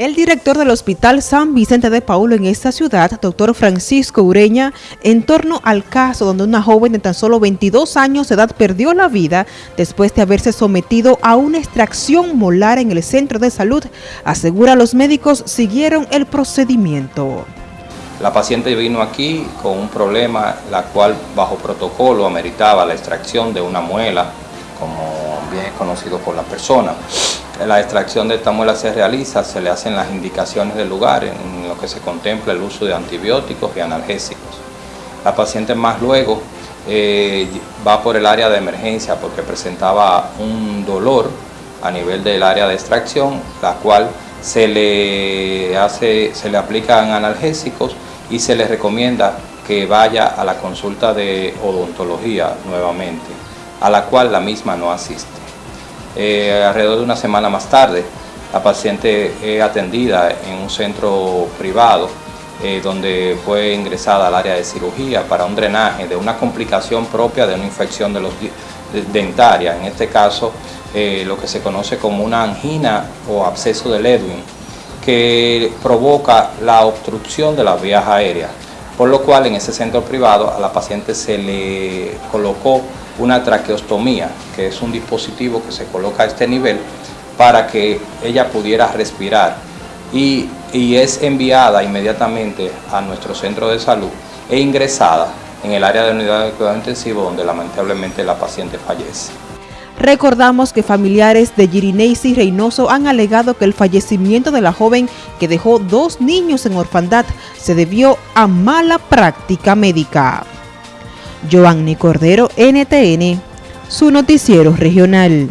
El director del Hospital San Vicente de Paulo en esta ciudad, doctor Francisco Ureña, en torno al caso donde una joven de tan solo 22 años de edad perdió la vida después de haberse sometido a una extracción molar en el centro de salud, asegura los médicos siguieron el procedimiento. La paciente vino aquí con un problema, la cual bajo protocolo ameritaba la extracción de una muela, como bien es conocido por la persona la extracción de esta muela se realiza, se le hacen las indicaciones del lugar en lo que se contempla el uso de antibióticos y analgésicos. La paciente más luego eh, va por el área de emergencia porque presentaba un dolor a nivel del área de extracción, la cual se le, hace, se le aplican analgésicos y se le recomienda que vaya a la consulta de odontología nuevamente, a la cual la misma no asiste. Eh, alrededor de una semana más tarde, la paciente es atendida en un centro privado eh, donde fue ingresada al área de cirugía para un drenaje de una complicación propia de una infección de los dentaria, en este caso eh, lo que se conoce como una angina o absceso del Edwin, que provoca la obstrucción de las vías aéreas, por lo cual en ese centro privado a la paciente se le colocó una traqueostomía, que es un dispositivo que se coloca a este nivel para que ella pudiera respirar y, es enviada inmediatamente a nuestro centro de salud e ingresada en el área de unidad de cuidado intensivo donde lamentablemente la paciente fallece. Recordamos que familiares de Girineisi Reynoso han alegado que el fallecimiento de la joven que dejó dos niños en orfandad se debió a mala práctica médica. Joanny Cordero, NTN, su noticiero regional.